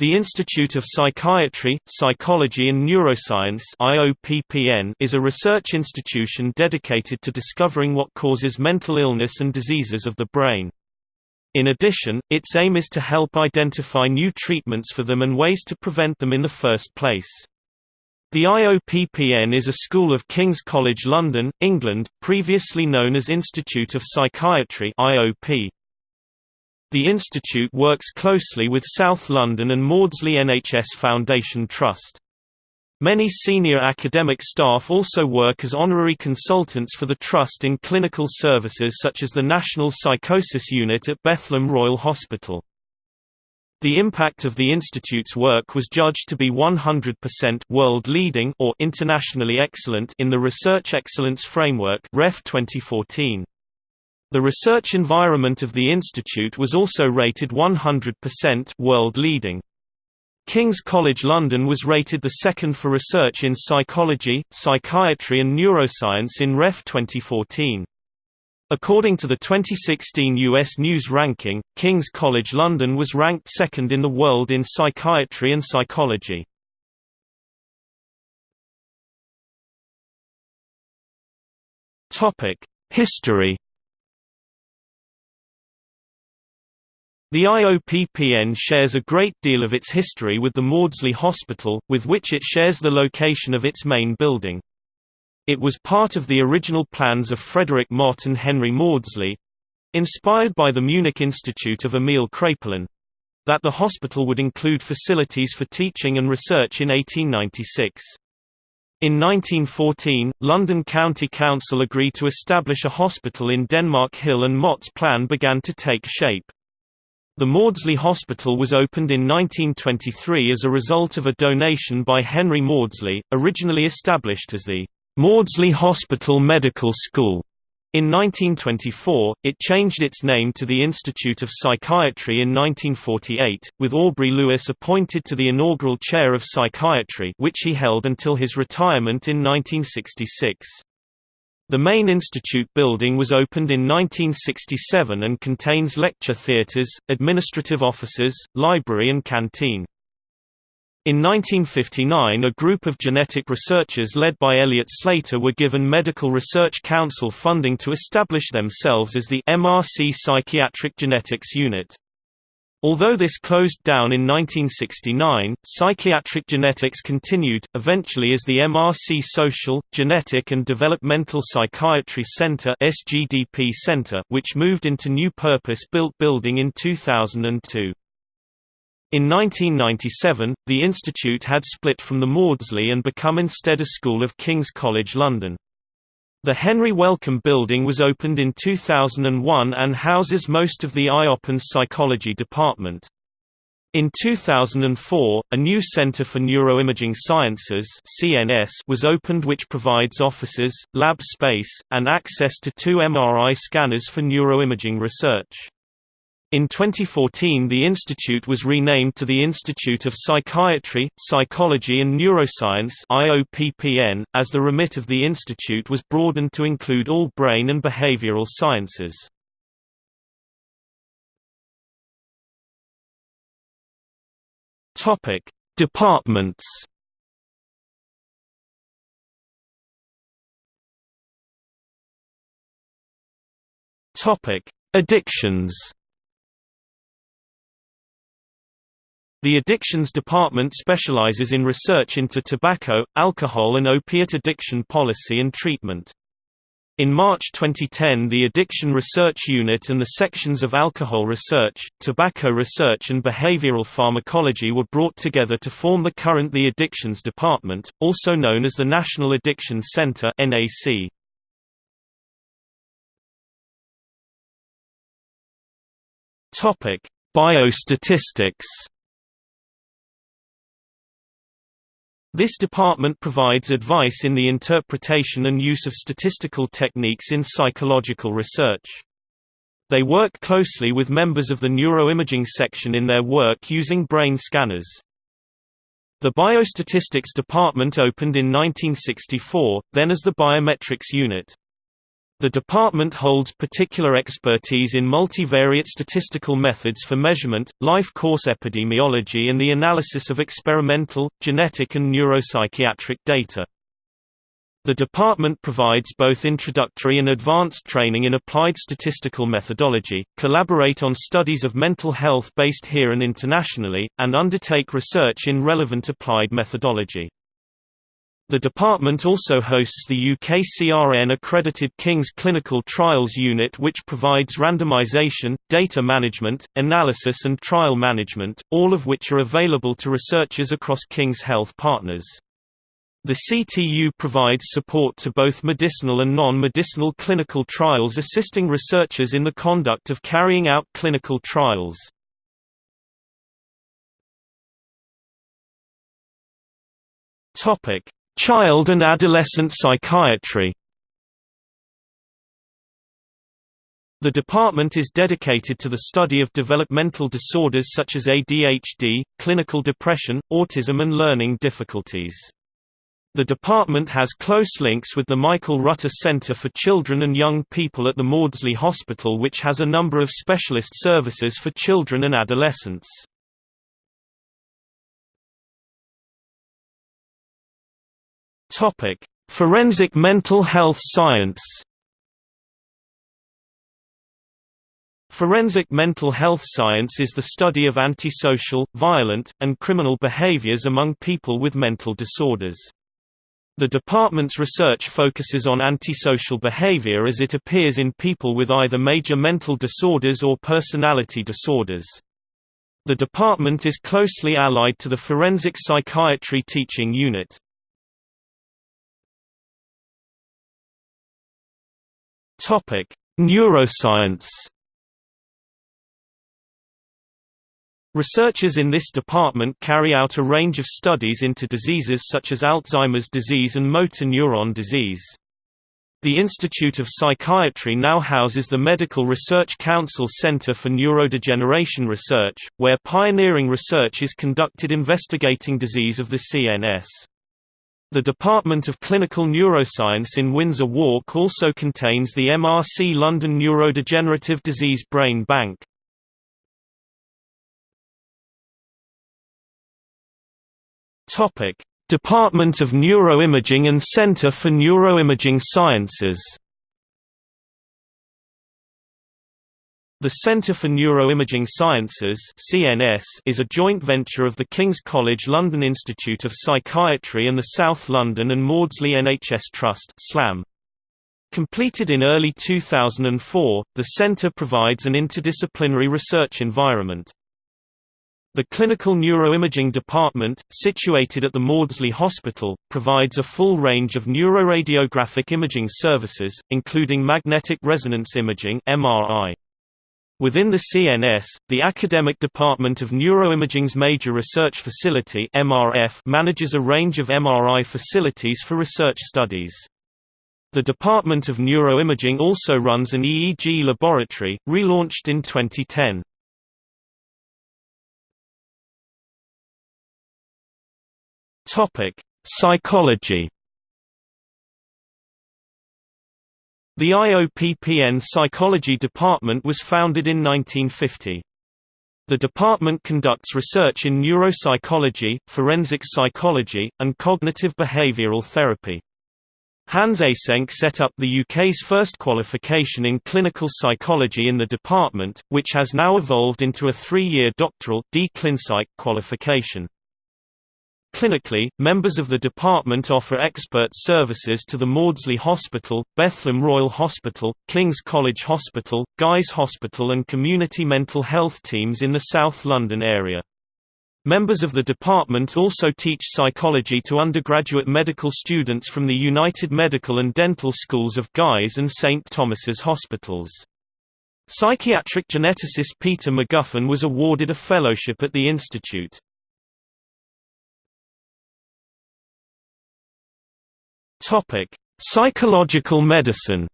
The Institute of Psychiatry, Psychology and Neuroscience is a research institution dedicated to discovering what causes mental illness and diseases of the brain. In addition, its aim is to help identify new treatments for them and ways to prevent them in the first place. The IOPPN is a school of King's College London, England, previously known as Institute of Psychiatry IOP. The institute works closely with South London and Maudsley NHS Foundation Trust. Many senior academic staff also work as honorary consultants for the Trust in clinical services such as the National Psychosis Unit at Bethlem Royal Hospital. The impact of the institute's work was judged to be 100% world-leading or internationally excellent in the Research Excellence Framework (REF 2014). The research environment of the institute was also rated 100% world-leading. King's College London was rated the second for research in psychology, psychiatry and neuroscience in REF 2014. According to the 2016 U.S. News ranking, King's College London was ranked second in the world in psychiatry and psychology. History The IOPPN shares a great deal of its history with the Maudsley Hospital, with which it shares the location of its main building. It was part of the original plans of Frederick Mott and Henry Maudsley—inspired by the Munich Institute of Emil Kraepelin—that the hospital would include facilities for teaching and research in 1896. In 1914, London County Council agreed to establish a hospital in Denmark Hill and Mott's plan began to take shape. The Maudsley Hospital was opened in 1923 as a result of a donation by Henry Maudsley, originally established as the Maudsley Hospital Medical School. In 1924, it changed its name to the Institute of Psychiatry in 1948, with Aubrey Lewis appointed to the inaugural chair of psychiatry which he held until his retirement in 1966. The main institute building was opened in 1967 and contains lecture theatres, administrative offices, library and canteen. In 1959 a group of genetic researchers led by Eliot Slater were given Medical Research Council funding to establish themselves as the MRC Psychiatric Genetics Unit. Although this closed down in 1969, psychiatric genetics continued, eventually as the MRC Social, Genetic and Developmental Psychiatry Center SGDP Center which moved into new purpose-built building in 2002. In 1997, the institute had split from the Maudsley and become instead a school of King's College London. The Henry Wellcome Building was opened in 2001 and houses most of the IOPPN's psychology department. In 2004, a new Center for Neuroimaging Sciences (CNS) was opened which provides offices, lab space, and access to two MRI scanners for neuroimaging research. In 2014 the institute was renamed to the Institute of Psychiatry, Psychology and Neuroscience as the remit of the institute was broadened to include all brain and behavioral sciences. Departments Addictions The Addictions Department specializes in research into tobacco, alcohol and opiate addiction policy and treatment. In March 2010 the Addiction Research Unit and the sections of Alcohol Research, Tobacco Research and Behavioral Pharmacology were brought together to form the current The Addictions Department, also known as the National Addiction Center. Biostatistics This department provides advice in the interpretation and use of statistical techniques in psychological research. They work closely with members of the neuroimaging section in their work using brain scanners. The Biostatistics Department opened in 1964, then as the Biometrics Unit. The department holds particular expertise in multivariate statistical methods for measurement, life course epidemiology and the analysis of experimental, genetic and neuropsychiatric data. The department provides both introductory and advanced training in applied statistical methodology, collaborate on studies of mental health based here and internationally, and undertake research in relevant applied methodology. The department also hosts the UKCRN accredited King's Clinical Trials Unit which provides randomization, data management, analysis and trial management, all of which are available to researchers across King's Health Partners. The CTU provides support to both medicinal and non-medicinal clinical trials assisting researchers in the conduct of carrying out clinical trials. Topic: Child and adolescent psychiatry The department is dedicated to the study of developmental disorders such as ADHD, clinical depression, autism and learning difficulties. The department has close links with the Michael Rutter Center for Children and Young People at the Maudsley Hospital which has a number of specialist services for children and adolescents. Topic: Forensic mental health science. Forensic mental health science is the study of antisocial, violent, and criminal behaviors among people with mental disorders. The department's research focuses on antisocial behavior as it appears in people with either major mental disorders or personality disorders. The department is closely allied to the Forensic Psychiatry Teaching Unit. Topic: Neuroscience. Researchers in this department carry out a range of studies into diseases such as Alzheimer's disease and motor neuron disease. The Institute of Psychiatry now houses the Medical Research Council Center for Neurodegeneration Research, where pioneering research is conducted investigating disease of the CNS. The Department of Clinical Neuroscience in Windsor Walk also contains the MRC London Neurodegenerative Disease Brain Bank. Department of Neuroimaging and Centre for Neuroimaging Sciences The Centre for Neuroimaging Sciences (CNS) is a joint venture of the King's College London Institute of Psychiatry and the South London and Maudsley NHS Trust (SLAM). Completed in early 2004, the centre provides an interdisciplinary research environment. The Clinical Neuroimaging Department, situated at the Maudsley Hospital, provides a full range of neuroradiographic imaging services, including magnetic resonance imaging (MRI). Within the CNS, the Academic Department of Neuroimaging's Major Research Facility MRF manages a range of MRI facilities for research studies. The Department of Neuroimaging also runs an EEG laboratory, relaunched in 2010. Psychology The IOPPN Psychology Department was founded in 1950. The department conducts research in neuropsychology, forensic psychology, and cognitive behavioral therapy. Hans Eysenck set up the UK's first qualification in clinical psychology in the department, which has now evolved into a three-year doctoral qualification. Clinically, members of the department offer expert services to the Maudsley Hospital, Bethlem Royal Hospital, King's College Hospital, Guy's Hospital and community mental health teams in the South London area. Members of the department also teach psychology to undergraduate medical students from the United Medical and Dental Schools of Guy's and St Thomas's hospitals. Psychiatric geneticist Peter McGuffin was awarded a fellowship at the institute. Topic: Psychological medicine.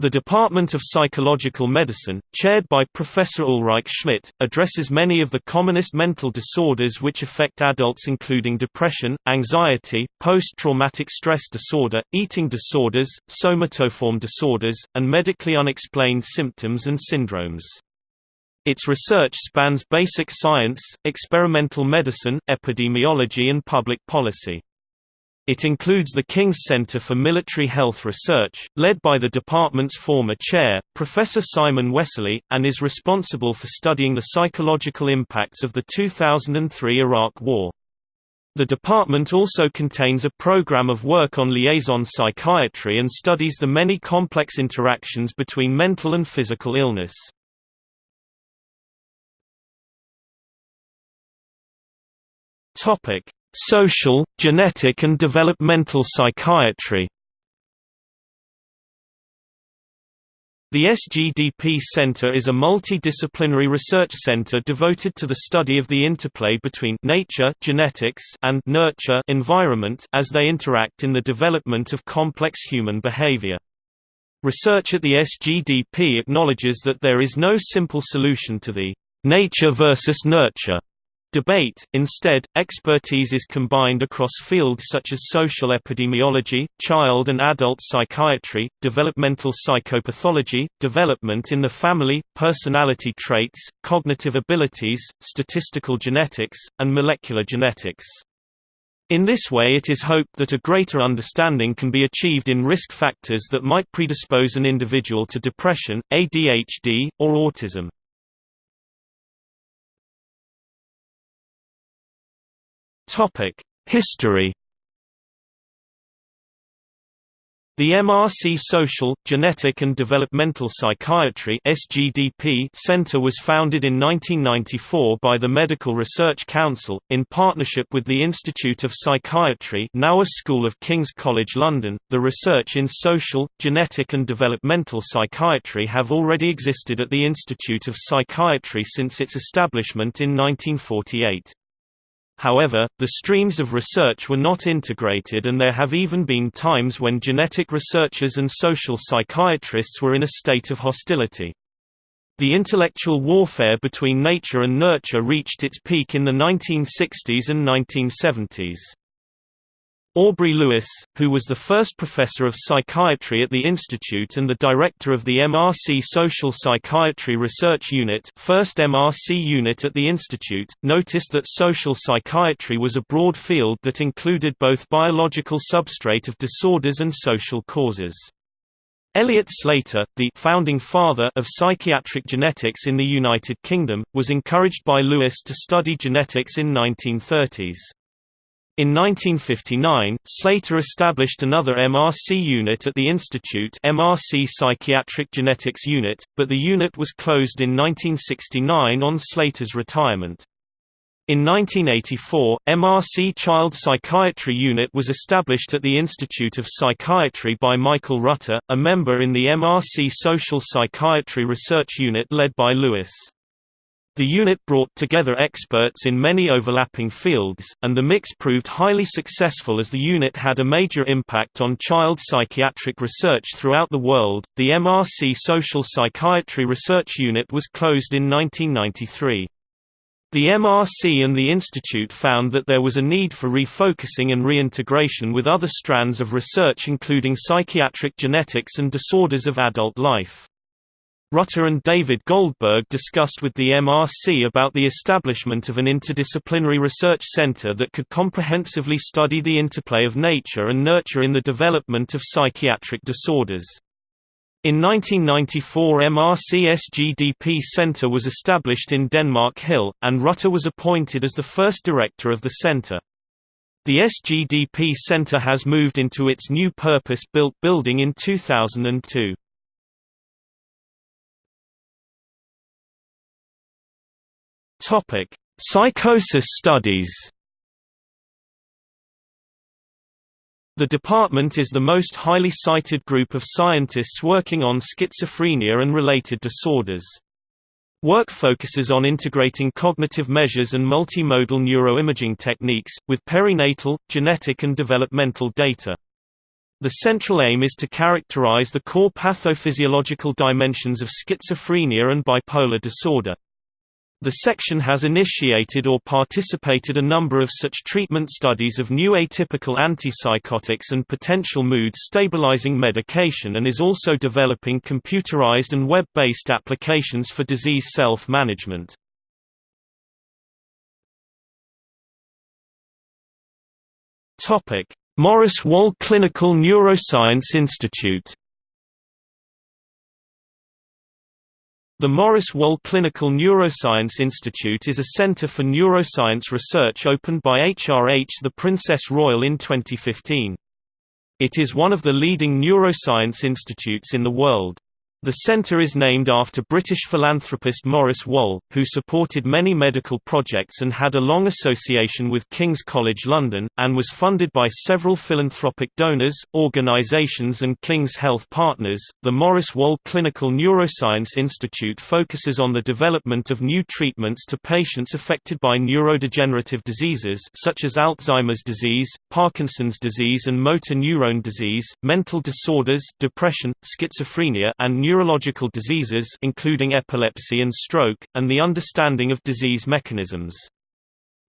The Department of Psychological Medicine, chaired by Professor Ulrike Schmidt, addresses many of the commonest mental disorders which affect adults including depression, anxiety, post-traumatic stress disorder, eating disorders, somatoform disorders, and medically unexplained symptoms and syndromes. Its research spans basic science, experimental medicine, epidemiology and public policy. It includes the King's Centre for Military Health Research, led by the department's former chair, Professor Simon Wessely, and is responsible for studying the psychological impacts of the 2003 Iraq War. The department also contains a program of work on liaison psychiatry and studies the many complex interactions between mental and physical illness. Topic: Social, genetic and developmental psychiatry The SGDP Center is a multidisciplinary research center devoted to the study of the interplay between nature genetics and nurture environment as they interact in the development of complex human behavior. Research at the SGDP acknowledges that there is no simple solution to the nature versus nurture Debate, instead, expertise is combined across fields such as social epidemiology, child and adult psychiatry, developmental psychopathology, development in the family, personality traits, cognitive abilities, statistical genetics, and molecular genetics. In this way it is hoped that a greater understanding can be achieved in risk factors that might predispose an individual to depression, ADHD, or autism. History The MRC Social, Genetic and Developmental Psychiatry Center was founded in 1994 by the Medical Research Council in partnership with the Institute of Psychiatry, now a School of King's College London. The research in social, genetic and developmental psychiatry have already existed at the Institute of Psychiatry since its establishment in 1948. However, the streams of research were not integrated and there have even been times when genetic researchers and social psychiatrists were in a state of hostility. The intellectual warfare between nature and nurture reached its peak in the 1960s and 1970s. Aubrey Lewis, who was the first professor of psychiatry at the institute and the director of the MRC Social Psychiatry Research Unit first MRC unit at the institute, noticed that social psychiatry was a broad field that included both biological substrate of disorders and social causes. Eliot Slater, the founding father of psychiatric genetics in the United Kingdom, was encouraged by Lewis to study genetics in 1930s. In 1959, Slater established another MRC unit at the Institute MRC Psychiatric Genetics Unit, but the unit was closed in 1969 on Slater's retirement. In 1984, MRC Child Psychiatry Unit was established at the Institute of Psychiatry by Michael Rutter, a member in the MRC Social Psychiatry Research Unit led by Lewis. The unit brought together experts in many overlapping fields, and the mix proved highly successful as the unit had a major impact on child psychiatric research throughout the world. The MRC Social Psychiatry Research Unit was closed in 1993. The MRC and the Institute found that there was a need for refocusing and reintegration with other strands of research including psychiatric genetics and disorders of adult life. Rutter and David Goldberg discussed with the MRC about the establishment of an interdisciplinary research center that could comprehensively study the interplay of nature and nurture in the development of psychiatric disorders. In 1994 MRC SGDP Center was established in Denmark Hill, and Rutter was appointed as the first director of the center. The SGDP Center has moved into its new purpose-built building in 2002. Topic: Psychosis studies. The department is the most highly cited group of scientists working on schizophrenia and related disorders. Work focuses on integrating cognitive measures and multimodal neuroimaging techniques, with perinatal, genetic and developmental data. The central aim is to characterize the core pathophysiological dimensions of schizophrenia and bipolar disorder. The section has initiated or participated a number of such treatment studies of new atypical antipsychotics and potential mood stabilizing medication and is also developing computerized and web-based applications for disease self-management. Maurice Wohl Clinical Neuroscience Institute The Maurice Wohl Clinical Neuroscience Institute is a center for neuroscience research opened by HRH the Princess Royal in 2015. It is one of the leading neuroscience institutes in the world. The centre is named after British philanthropist Maurice Wohl, who supported many medical projects and had a long association with King's College London, and was funded by several philanthropic donors, organisations, and King's Health Partners. The Maurice Wohl Clinical Neuroscience Institute focuses on the development of new treatments to patients affected by neurodegenerative diseases such as Alzheimer's disease, Parkinson's disease, and motor neurone disease, mental disorders, depression, schizophrenia, and neurological diseases including epilepsy and stroke, and the understanding of disease mechanisms.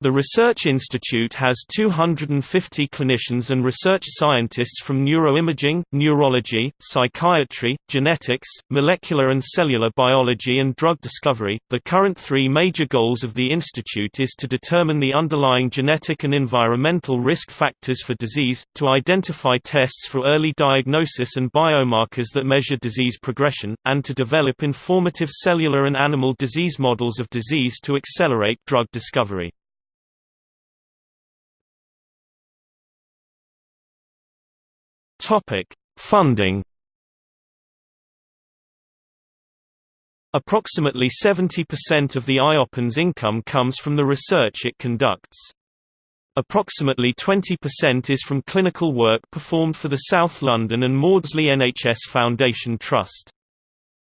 The Research Institute has 250 clinicians and research scientists from neuroimaging, neurology, psychiatry, genetics, molecular and cellular biology, and drug discovery. The current three major goals of the Institute is to determine the underlying genetic and environmental risk factors for disease, to identify tests for early diagnosis and biomarkers that measure disease progression, and to develop informative cellular and animal disease models of disease to accelerate drug discovery. Topic: Funding. Approximately 70% of the IOPN's income comes from the research it conducts. Approximately 20% is from clinical work performed for the South London and Maudsley NHS Foundation Trust.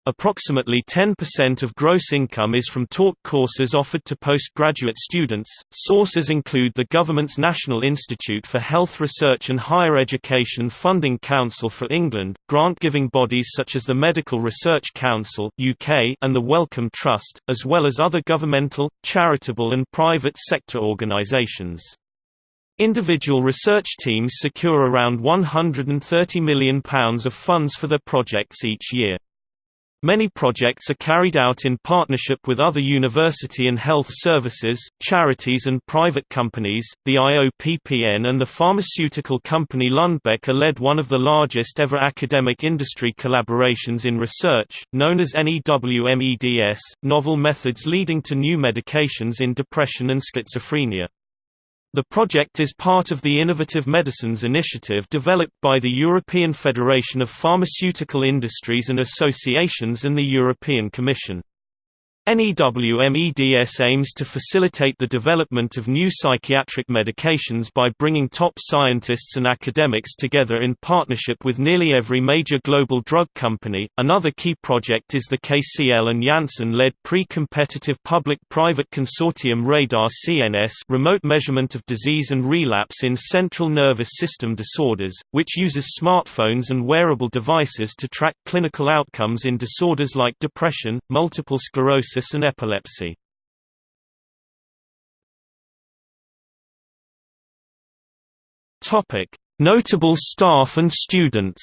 Approximately 10% of gross income is from taught courses offered to postgraduate students. Sources include the government's National Institute for Health Research and Higher Education Funding Council for England, grant-giving bodies such as the Medical Research Council (UK) and the Wellcome Trust, as well as other governmental, charitable and private sector organisations. Individual research teams secure around £130 million of funds for their projects each year. Many projects are carried out in partnership with other university and health services, charities and private companies. The IOPPN and the pharmaceutical company Lundbeck are led one of the largest ever academic industry collaborations in research, known as NEWMEDS, novel methods leading to new medications in depression and schizophrenia. The project is part of the Innovative Medicines initiative developed by the European Federation of Pharmaceutical Industries and Associations and the European Commission. NEWMEDS aims to facilitate the development of new psychiatric medications by bringing top scientists and academics together in partnership with nearly every major global drug company. Another key project is the KCL and Janssen led pre competitive public private consortium RADAR CNS remote measurement of disease and relapse in central nervous system disorders, which uses smartphones and wearable devices to track clinical outcomes in disorders like depression, multiple sclerosis and epilepsy. Topic: Notable staff and students.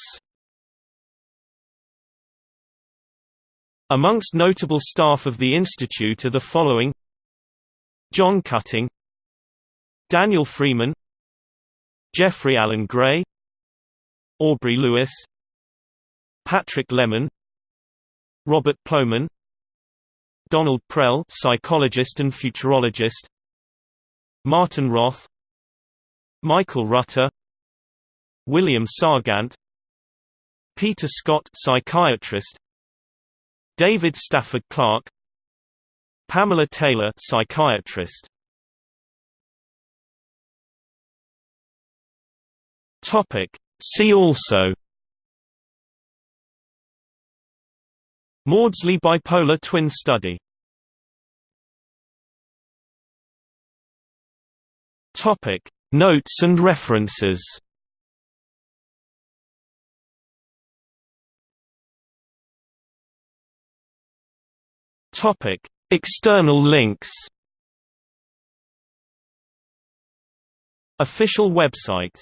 Amongst notable staff of the institute are the following: John Cutting, Daniel Freeman, Jeffrey Alan Gray, Aubrey Lewis, Patrick Leman, Robert Plomin, Donald Prell, psychologist and futurologist. Martin Roth, Michael Rutter, William Sargant, Peter Scott, psychiatrist. David Stafford Clark, Pamela Taylor, psychiatrist. Topic See also Maudsley bipolar twin study. Notes and references. External links. Official website.